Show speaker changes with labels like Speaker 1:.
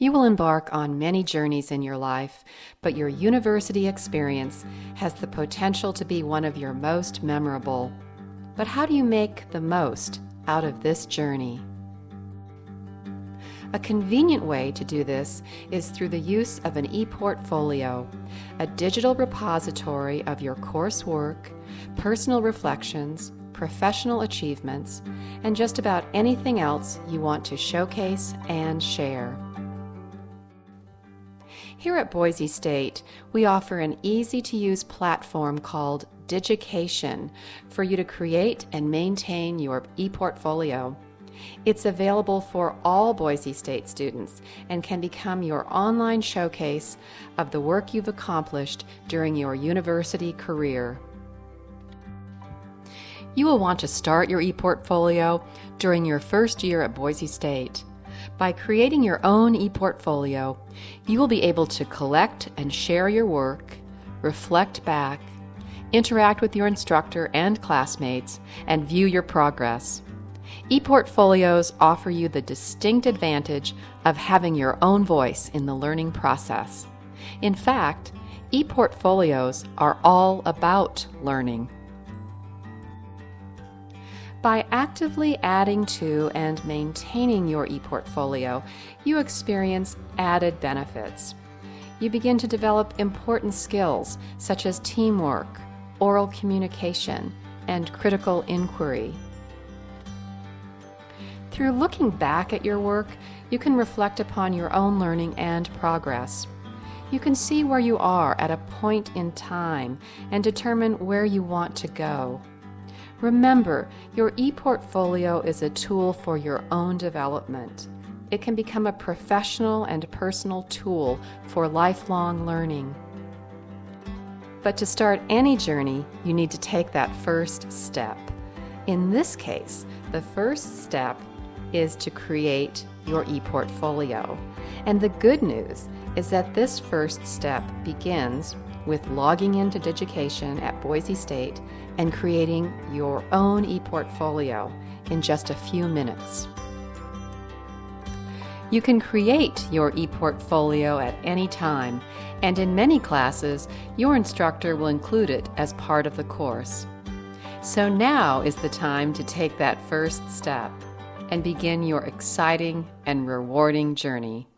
Speaker 1: You will embark on many journeys in your life, but your university experience has the potential to be one of your most memorable. But how do you make the most out of this journey? A convenient way to do this is through the use of an e-portfolio, a digital repository of your coursework, personal reflections, professional achievements, and just about anything else you want to showcase and share. Here at Boise State, we offer an easy-to-use platform called Digication for you to create and maintain your e-portfolio. It's available for all Boise State students and can become your online showcase of the work you've accomplished during your university career. You will want to start your e-portfolio during your first year at Boise State. By creating your own e-portfolio, you will be able to collect and share your work, reflect back, interact with your instructor and classmates, and view your progress. E-portfolios offer you the distinct advantage of having your own voice in the learning process. In fact, e-portfolios are all about learning. By actively adding to and maintaining your ePortfolio, you experience added benefits. You begin to develop important skills such as teamwork, oral communication, and critical inquiry. Through looking back at your work, you can reflect upon your own learning and progress. You can see where you are at a point in time and determine where you want to go. Remember, your ePortfolio is a tool for your own development. It can become a professional and personal tool for lifelong learning. But to start any journey, you need to take that first step. In this case, the first step is to create your ePortfolio. And the good news is that this first step begins with logging into Digication at Boise State and creating your own ePortfolio in just a few minutes. You can create your ePortfolio at any time, and in many classes, your instructor will include it as part of the course. So now is the time to take that first step and begin your exciting and rewarding journey.